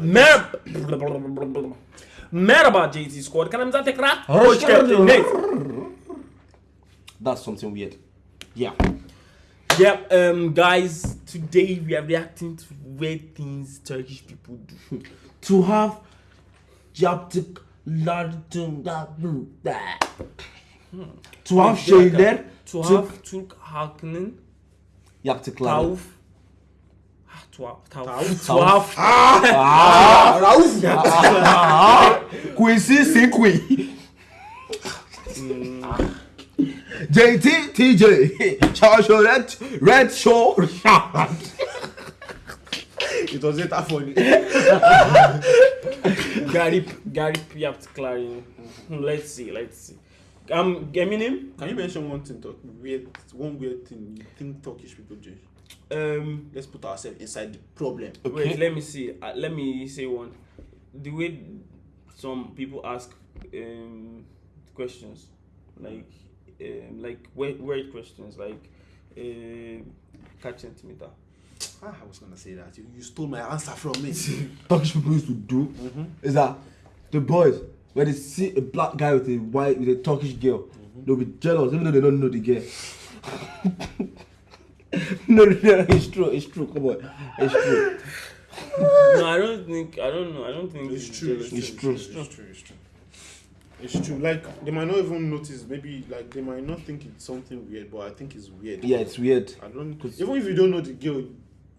Mer Merhaba JT Squad. Kanalımıza tekrar hoş geldiniz. That's something weird. Yeah. Yeah, um, guys, today we are reacting to weird things Turkish people do. To have yaptık To have şeyler have Türk halkının yaptıkları. Tuhaf, tavuf, Tavuf. tuhaf, Rauf. Quincy Sinkwi. JT TJ. Charge your red red show. It was it that funny. garip, garip yaptıkları. Hmm, let's see, let's see. Um, Eminem, Can you mention one thing, talk, weird, one weird thing you think Turkish people do? Um, Let's put ourselves inside the problem. Wait, let me see. Uh, let me say one. The way some people ask um, questions, like um, like weird, weird questions, like uh, catch centimeter. Ah, I was gonna say that. You, you stole my answer from me. Turkish people used to do is that the boys when they see a black guy with a white with a Turkish girl, they'll be jealous even though they don't know the girl. no, no, no, it's true, it's true. Come on, it's true. no, I don't think. I don't know. I don't think it's it's true. jealous. It's, It's true. true. It's true. It's true. It's true. It's true. Like they might not even notice. Maybe like they might not think it's something weird, but I think it's weird. Yeah, it's weird. I don't. 'Cause- Even if you don't know the girl,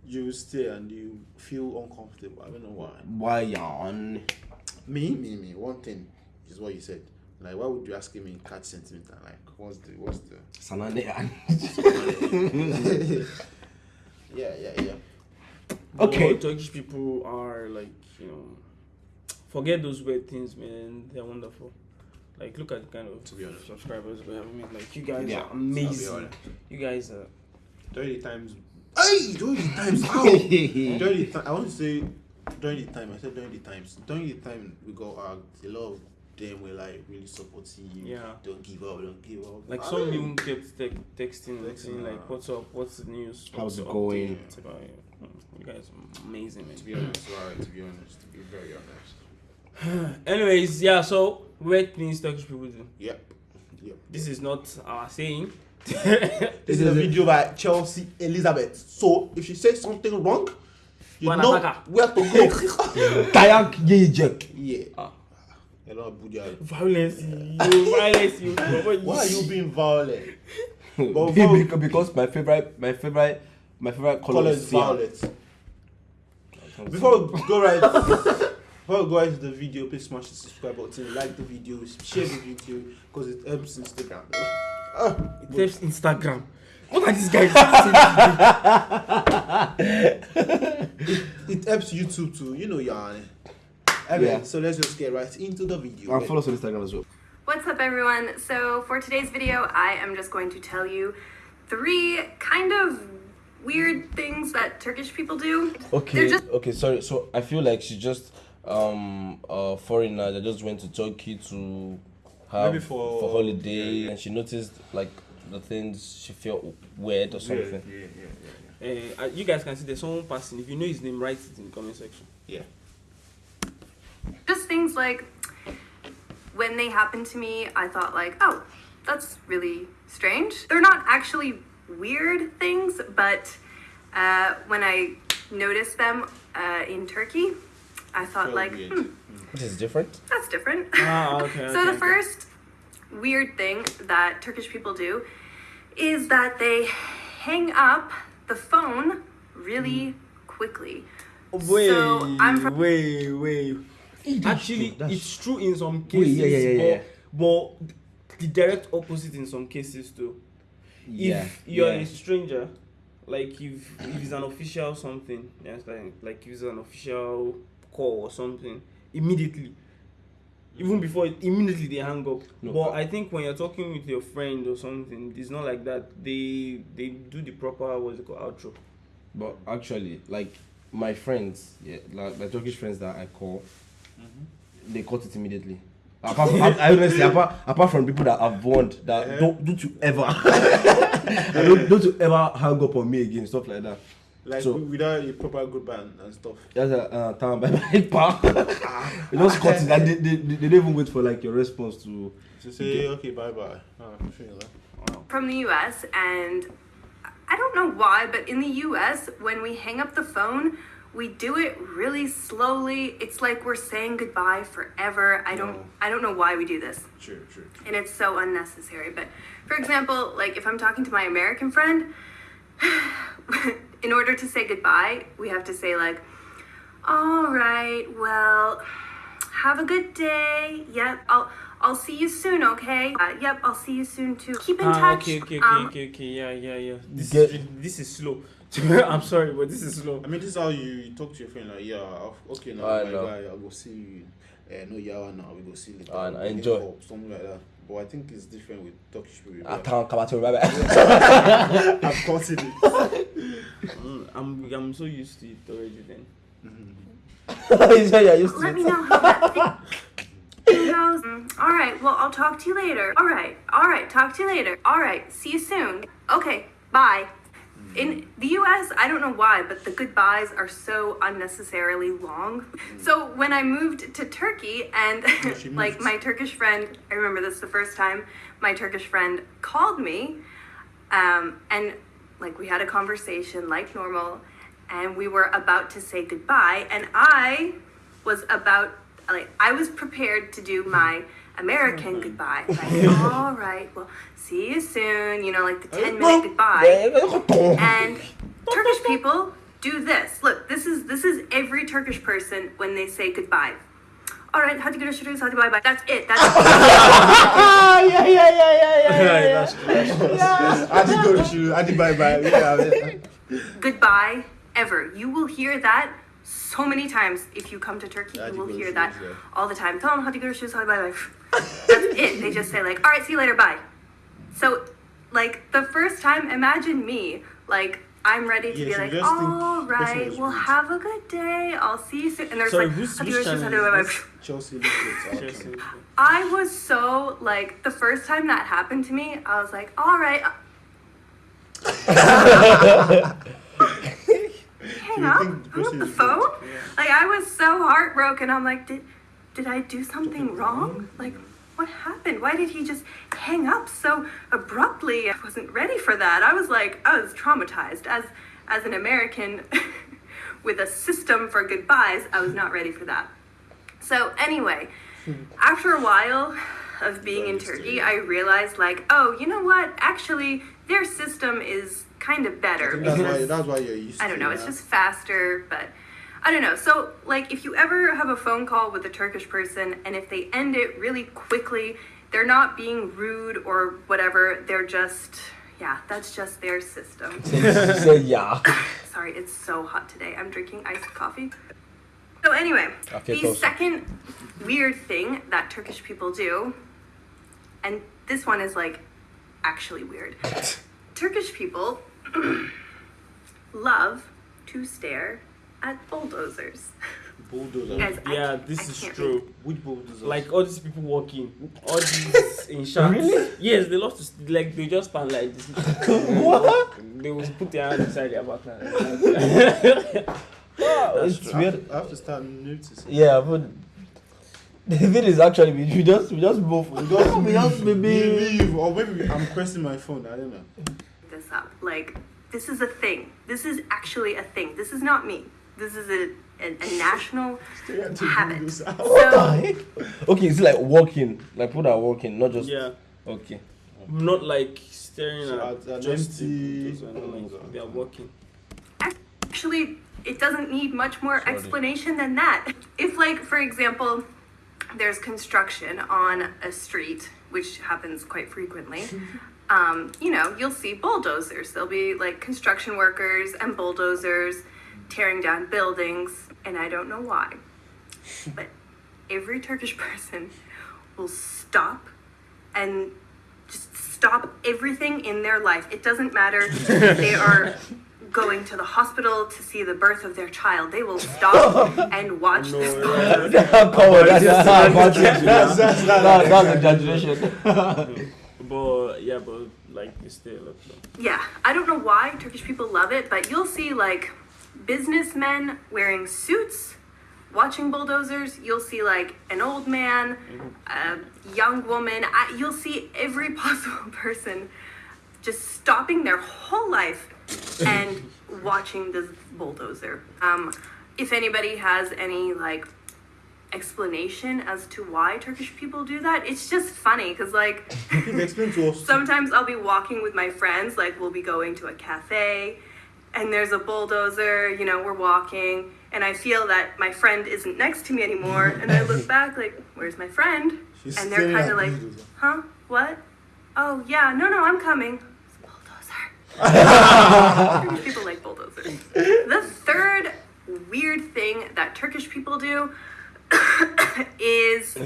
you stay and you feel uncomfortable. I don't know why. Why yawn? Me, me, me. One thing is what you said. Like, why would you ask him in catch centimeter? Like, what's the, what's the? Sanane. Yeah, yeah, yeah. Okay. But Turkish people are like you know, forget those weird things, man. They're wonderful. Like look at the kind of To be honest. subscribers we have. I mean, like you guys Yeah, are amazing. You guys are. During the times. Hey, during the times. Ow! during the time, I want to say during the time. I said during the times. During the time we got out, a lot of them were like really supporting you. Yeah. Don't give up. Don't give up. Like Ah, some even kept te- texting, Texting, saying like, uh, "What's up? What's the news? How's it going?" update?" It's about you. Mm, You guys are amazing, To be honest, right? To be honest, to be very honest. Anyways, yeah. So weird things Turkish people do. Yep. Yep. This is not our saying. This is a video by Chelsea Elizabeth. So if she says something wrong, you Wanna know attack where to go. Kayak yiyecek. yeah. Ah. Hello, Abuja. violence, you, violence, you. Why are you being violent? But Be- bec- because my favorite, my favorite, my favorite color, Color is is violet. Before we go right, before we go right to the video, please smash the subscribe button, like the video, share the video, because it helps Instagram. Ah, It helps Instagram. What are these guys? it helps YouTube too. You know, yarn. Anyway, Yeah. so let's just get right into the video. And follow us on Instagram as well. What's up, everyone? So, for today's video, I am just going to tell you three kind of weird things that Turkish people do. Okay, just okay, sorry. So I feel like she just um a foreigner that just went to Turkey to have Maybe for- for holiday yeah, yeah. and she noticed like the things she felt weird or something. Yeah, yeah, yeah, uh, you guys can see there's someone passing. If you know his name, write it in the comment section. yeah. Just things like when they happened to me, I thought like, oh, that's really strange. They're not actually weird things, but uh, when I noticed them uh, in Turkey, I thought Felt like, weird. hmm, Which is different. that's different. Ah, okay. so okay, the okay. first weird thing that Turkish people do is that they hang up the phone really quickly. Wait, So, I'm from- wait, wait. Actually, true, it's true in some cases, yeah, yeah, yeah, but, but the direct opposite in some cases too. Yeah. If you're a stranger, like if if it's an official something, you understand? Like if it's an official call or something, immediately. Even before it, immediately they hang up. No, but I think when you're talking with your friend or something, it's not like that. They they do the proper what's it called outro. But actually, like my friends, yeah, like my Turkish friends that I call, Mm-hmm. they cut it immediately. Apart from, I, I honestly, apart, apart from people that I've warned that don't don't you ever, don't, don't you ever hang up on me again, stuff like that. Like So- without a proper goodbye and, and stuff. Just a uh, time bye bye pa. Ah. You just cut it. And they, they, they, they don't even wait for like your response to. To say okay, bye bye. Oh, I from the US and I don't know why, but in the US, when we hang up the phone, we do it really slowly. It's like we're saying goodbye forever. I don't No. I don't know why we do this. True, true. And it's so unnecessary. But for example, like if I'm talking to my American friend, in order to say goodbye, we have to say like, "All right, well, have a good day. Yep, I'll I'll see you soon, okay? Uh, yep, I'll see you soon too. Keep in Ah, touch. okay, okay, okay, um, okay, okay. Yeah, yeah, yeah. This Get- is this is slow. I'm sorry, but this is slow. I mean, this is how you talk to your friend. Like, yeah, okay, now, I my know. guy, I'll go see you. Uh, no, yeah, now we go see later. Nah, enjoy. up, something like that. But I think it's different with Turkish people. I can't come out to bye bye. I've gotten it. Mm, I'm I'm so used to it already. Then He said you're used to Let me it. know how that thing goes. Mm, All right, well, I'll talk to you later. All right, all right, talk to you later. All right, see you soon. Okay, bye. In the US, I don't know why, but the goodbyes are so unnecessarily long. So when I moved to Turkey and she like my Turkish friend, I remember this the first time my Turkish friend called me um, and like we had a conversation like normal and we were about to say goodbye and i was about like i was prepared to do my american goodbye like all right well see you soon you know like the 10 minute goodbye and turkish people do this look this is this is every turkish person when they say goodbye all right hadi görüşürüz hadi bye bye that's it that's Ah, yeah, yeah, yeah, yeah, yeah, yeah. that's true. That's true. I did go to shoot. I did bye bye. Yeah, goodbye ever. You will hear that so many times if you come to Turkey. You will hear that all the time. Tell them how to go to shoes, how to bye bye. That's it. They just say like, all right, see you later, bye. So, like the first time, imagine me like. I'm ready to Yes, be you like, all right, think all person right, well, have a good day. I'll see you soon. And there's Sorry, like, who's- how to which go to shoes, how to channel bye is bye. this? Chelsea Chelsea. I was so like the first time that happened to me, I was like, all right. Hang uh you up, think the hung the phone. rude? Like I was so heartbroken. I'm like, did did I do something wrong? Like, what happened? Why did he just hang up so abruptly? I wasn't ready for that. I was like, I was traumatized as as an American with a system for goodbyes. I was not ready for that. So anyway, hmm. after a while of being in Turkey, I realized like, oh, you know what? Actually, their system is kind of better that's why. That's why you're used. I don't know, it's just faster, but I don't know. So, like, if you ever have a phone call with a Turkish person and if they end it really quickly, they're not being rude or whatever, they're just, yeah, that's just their system. Said yeah. Sorry, it's so hot today. I'm drinking iced coffee. So, anyway, the second weird thing that Turkish people do, and this one is like actually weird. Turkish people love to stare at bulldozers. bulldozer. Guys, I Yeah, can't- I this is true. read. Which bulldozer? Like all these people walking, all these in shots. Really? Yes, they love to like they just stand like this. What? They will put their hands inside their back. it's true. Weird. I have to start noticing. Yeah, but the thing is actually we, we just we just move. We just, we just maybe. leave, or maybe I'm pressing my phone. I don't know. This up. Like, this is a thing. This is actually a thing. This is not me. This is a, a, a national habit. What the heck? Okay, it's like walking, like people that are walking, not just yeah, okay. not like staring So at at just empty- like they are walking. actually, it doesn't need much more Sorry. explanation than that. If, like, for example, there's construction on a street, which happens quite frequently, um, you know, you'll see bulldozers. There'll be like construction workers and bulldozers tearing down buildings, and I don't know why. But every Turkish person will stop and just stop everything in their life. It doesn't matter if they are going to the hospital to see the birth of their child. They will stop and watch No, this yeah. bulldozer. Come on, that's That's that's just- that's that's that's exaggeration. But yeah, but like they stay a lot long. Yeah, I don't know why Turkish people love it, but you'll see like businessmen wearing suits watching bulldozers. You'll see like an old man, a young woman. I, you'll see every possible person just stopping their whole life and watching this bulldozer. Um, if anybody has any like explanation as to why Turkish people do that, it's just funny because like Please explain to us. sometimes I'll be walking with my friends, like we'll be going to a cafe and there's a bulldozer, you know, we're walking and I feel that my friend isn't next to me anymore and I look back like, where's my friend? She's and they're kind of like, huh? What? Oh, yeah, no, no, I'm coming. It's a bulldozer. Turkish people like bulldozers. The third weird thing that Turkish people do is,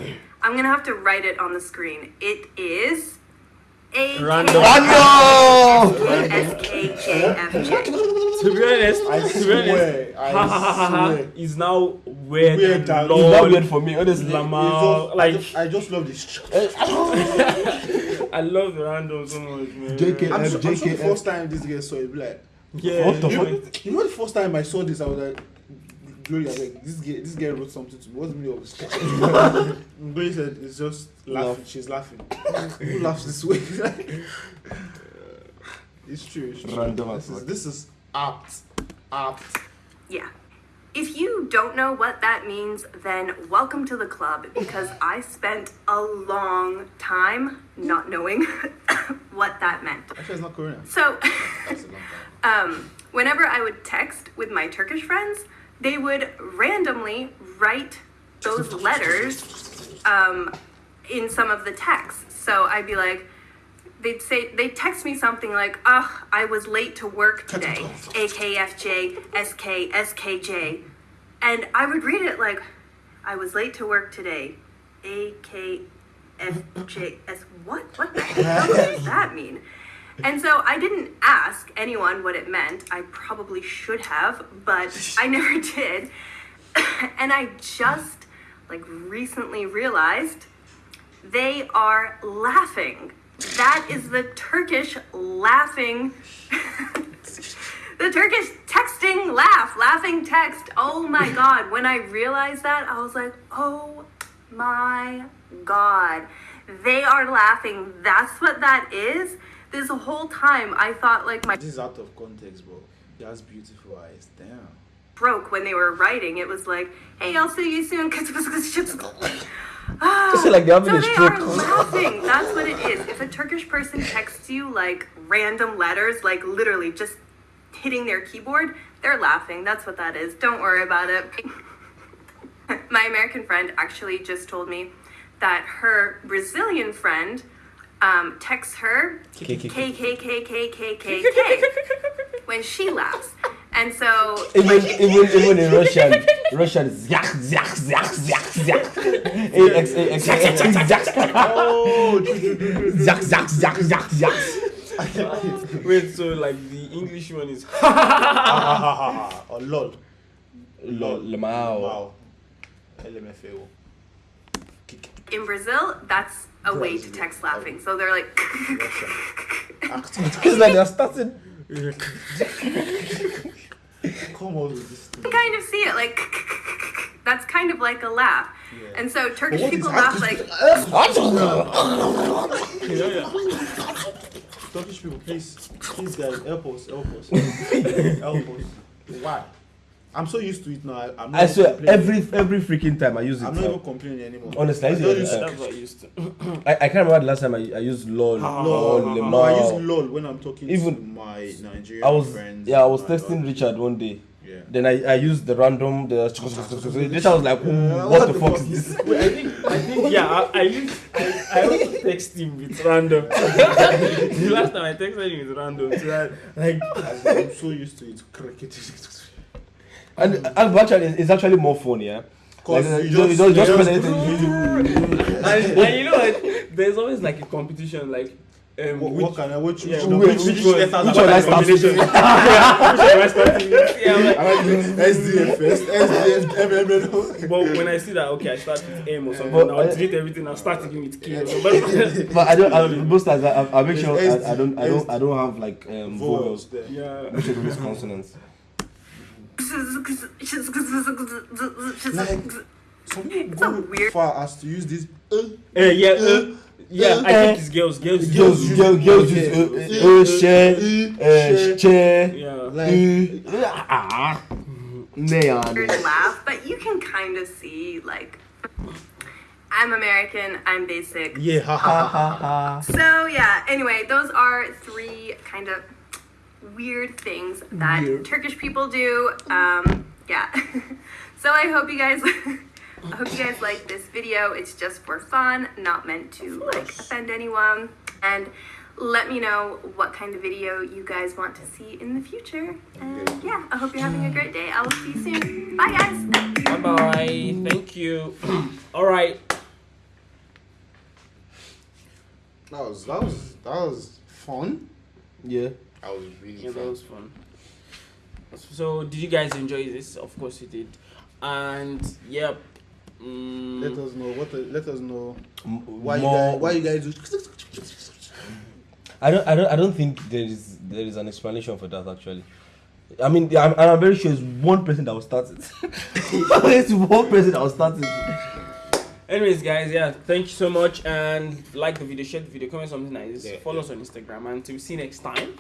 I'm gonna have to write it on the screen. It is A Random. S K J F J. To be honest, I to be honest, swear, I ha ha ha ha swear. is now weird, Weird and and- It's lol, not weird for me, honestly. Lama, just- like I just, love this. I love the random so much, man. JK. I'm, so, I'm sure the first time this guy saw it, be like, Yeah, What the you, fuck? you know the first time I saw this, I was like, Gloria, I like, this guy, this guy wrote something to me. What's the meaning of this? Gloria said, it's just laughing. Laugh. She's laughing. Who laughs this way? it's true. It's true. Random this, is, fuck. this is apt. Apt. Yeah. If you don't know what that means, then welcome to the club because I spent a long time not knowing what that meant. Actually, it's not Korean. So, That's a long time. um, whenever I would text with my Turkish friends, they would randomly write those letters um, in some of the texts. So I'd be like, they'd say, they'd text me something like, ugh, I was late to work today, AKFJ, SK, SKJ. And I would read it like, I was late to work today, AKFJ, S. What? What the hell does that mean? And so I didn't ask anyone what it meant. I probably should have, but I never did. and I just like recently realized they are laughing. That is the Turkish laughing. the Turkish texting laugh, laughing text. Oh my god. When I realized that, I was like, oh my god. They are laughing. That's what that is. This whole time I thought like my This is out of context, bro. Has beautiful eyes. Damn. broke when they were writing. It was like, hey, I'll see you soon. Ah, Just like having so they are laughing. That's what it is. If a Turkish person texts you like random letters, like literally just hitting their keyboard, they're laughing. That's what that is. Don't worry about it. My American friend actually just told me that her Brazilian friend um, texts her K K K K K K K K when she laughs. And so Even even even in Russian, Russian is yak yak yak yak yak. A X A X A X yak Oh, true, true, true, true, true. yak yak yak yak yak. Wait, so like the English one is Ha, ha, ha, ha. Or lol. Lol, lemao. Wow. LMFAO. In Brazil, that's a way to text laughing. So they're like, Accent. It's like they're starting. Come on with this thing. I kind of see it like that's kind of like a laugh. Yeah. And so Turkish But what is people laugh accent? like yeah, yeah. Turkish people, please, please guys, help us, help us, help us. Why? I'm so used to it now. I, I'm not I even swear, complaining. every every freaking time I use it. I'm not even complaining anymore. Honestly, I use don't use- I used to. I, I can't remember the last time I, I used lol Ah, or lol. lemao. No, I lemao. use lol when I'm talking Even- to my Nigerian I was friends. yeah I was texting Richard one day. Yeah. Then I, I used the random the Richard was like, Ooh, Yeah, what, the fuck is this? Wait, I think, I think, yeah, I, I used, I, I also text him with random. the last time I texted him with random, so that, like, I'm so used to it. Cricket. And, and actually, it's actually more fun, yeah. Cause Like, you just, don't just you press just- anything. and, and you know what? There's always like a competition, like, Um, What, which, what can I? Which, yeah, which, which, which, which, which one? letters Which are one I I start combination? with? yeah, which one I start with? Yeah, I'm like, I like SDF first, SDF, but when I see that, okay, I start with M or something, But I'll I- delete everything. I'll start again with K or something. But I don't. I, most times I, I, I make sure It's I, I don't. I don't. I don't have like um, vowels vowels. there. yeah. Make sure it's consonants. Like, some people so go weird. far as to use this. Uh, Uh, yeah, uh, uh, yeah. uh, I think it's girls. Girls. Girls, use- girls, girls use uh, uh, uh, share, uh, share, Yeah. like, uh, ah, neon. weird laugh, but you can kind of see like I'm American, I'm basic. yeah, ha ha ha. ha. So yeah, anyway, those are three kind of weird things that Weird. Turkish people do. Um, yeah. so I hope you guys I hope you guys like this video. It's just for fun, not meant to like offend anyone. And let me know what kind of video you guys want to see in the future. And yeah, I hope you're having a great day. I will see you soon. Bye guys. Bye bye. Thank you. All right. That was that was that was fun. Yeah. That was really Yeah, that was fun. So, did you guys enjoy this? Of course you did. And yep. Mm, Let us know what. The, let us know why you guys why you guys do. I don't, I don't, I don't think there is there is an explanation for that actually. I mean, I'm, and I'm very sure it's one person that will start it. it's one person that will start it. Anyways, guys, yeah, thank you so much. And like the video, share the video, comment something nice. Yeah, Follow yeah. us on Instagram. And until we see you next time.